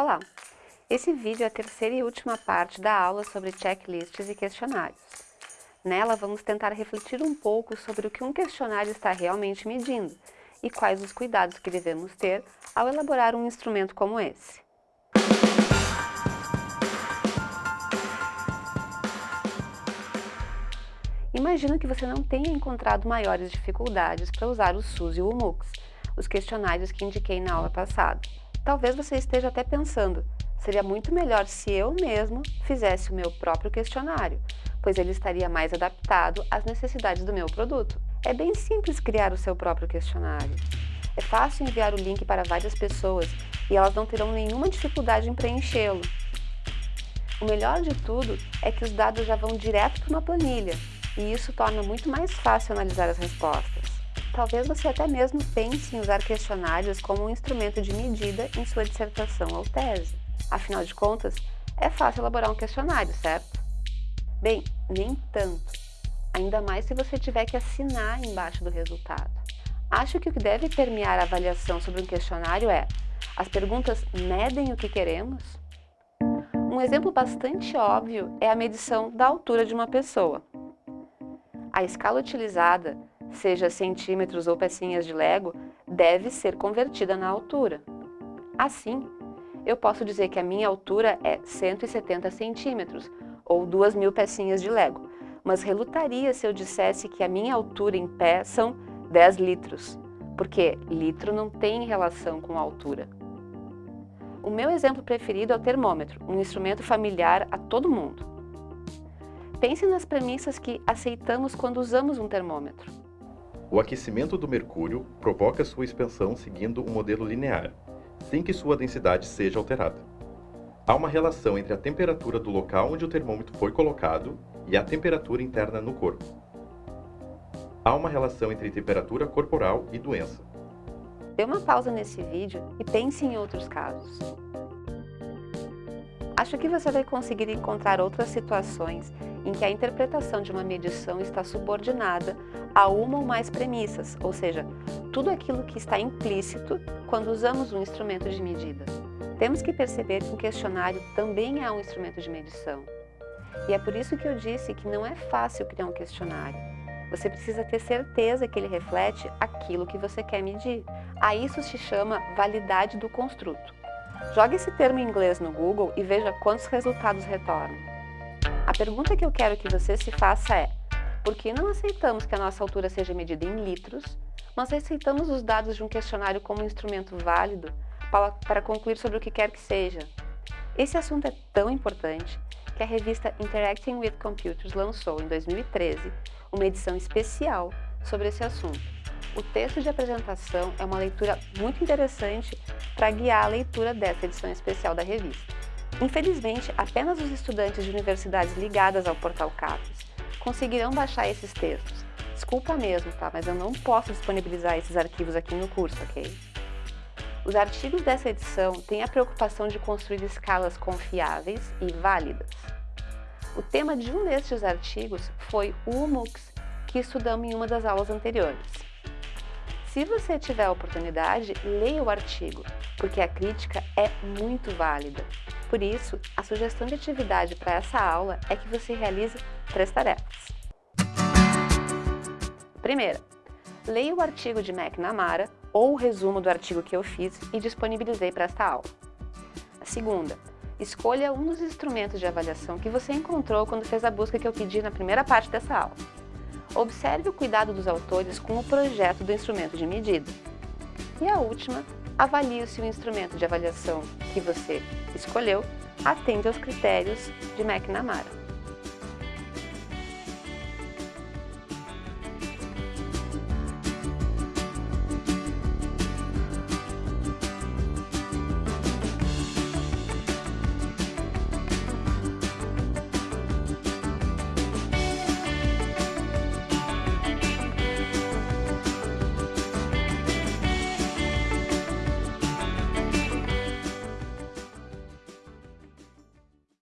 Olá! Esse vídeo é a terceira e última parte da aula sobre checklists e questionários. Nela, vamos tentar refletir um pouco sobre o que um questionário está realmente medindo e quais os cuidados que devemos ter ao elaborar um instrumento como esse. Imagino que você não tenha encontrado maiores dificuldades para usar o SUS e o MUX, os questionários que indiquei na aula passada. Talvez você esteja até pensando, seria muito melhor se eu mesmo fizesse o meu próprio questionário, pois ele estaria mais adaptado às necessidades do meu produto. É bem simples criar o seu próprio questionário. É fácil enviar o link para várias pessoas e elas não terão nenhuma dificuldade em preenchê-lo. O melhor de tudo é que os dados já vão direto para uma planilha, e isso torna muito mais fácil analisar as respostas. Talvez você até mesmo pense em usar questionários como um instrumento de medida em sua dissertação ou tese. Afinal de contas, é fácil elaborar um questionário, certo? Bem, nem tanto. Ainda mais se você tiver que assinar embaixo do resultado. Acho que o que deve permear a avaliação sobre um questionário é as perguntas medem o que queremos? Um exemplo bastante óbvio é a medição da altura de uma pessoa. A escala utilizada seja centímetros ou pecinhas de Lego, deve ser convertida na altura. Assim, eu posso dizer que a minha altura é 170 centímetros, ou 2.000 pecinhas de Lego, mas relutaria se eu dissesse que a minha altura em pé são 10 litros, porque litro não tem relação com altura. O meu exemplo preferido é o termômetro, um instrumento familiar a todo mundo. Pense nas premissas que aceitamos quando usamos um termômetro. O aquecimento do mercúrio provoca sua expansão seguindo um modelo linear, sem que sua densidade seja alterada. Há uma relação entre a temperatura do local onde o termômetro foi colocado e a temperatura interna no corpo. Há uma relação entre temperatura corporal e doença. Dê uma pausa nesse vídeo e pense em outros casos. Acho que você vai conseguir encontrar outras situações em que a interpretação de uma medição está subordinada a uma ou mais premissas, ou seja, tudo aquilo que está implícito quando usamos um instrumento de medida. Temos que perceber que um questionário também é um instrumento de medição. E é por isso que eu disse que não é fácil criar um questionário. Você precisa ter certeza que ele reflete aquilo que você quer medir. A isso se chama validade do construto. Jogue esse termo em inglês no Google e veja quantos resultados retornam. A pergunta que eu quero que você se faça é, por que não aceitamos que a nossa altura seja medida em litros, mas aceitamos os dados de um questionário como um instrumento válido para, para concluir sobre o que quer que seja? Esse assunto é tão importante que a revista Interacting with Computers lançou, em 2013, uma edição especial sobre esse assunto. O texto de apresentação é uma leitura muito interessante para guiar a leitura dessa edição especial da revista. Infelizmente, apenas os estudantes de universidades ligadas ao portal CAPES conseguirão baixar esses textos. Desculpa mesmo, tá? Mas eu não posso disponibilizar esses arquivos aqui no curso, ok? Os artigos dessa edição têm a preocupação de construir escalas confiáveis e válidas. O tema de um destes artigos foi o MUX, que estudamos em uma das aulas anteriores. Se você tiver a oportunidade, leia o artigo, porque a crítica é muito válida. Por isso, a sugestão de atividade para essa aula é que você realize três tarefas. Primeira, leia o artigo de McNamara ou o resumo do artigo que eu fiz e disponibilizei para esta aula. A segunda, escolha um dos instrumentos de avaliação que você encontrou quando fez a busca que eu pedi na primeira parte dessa aula. Observe o cuidado dos autores com o projeto do instrumento de medida. E a última, avalie se o instrumento de avaliação que você escolheu atende aos critérios de McNamara.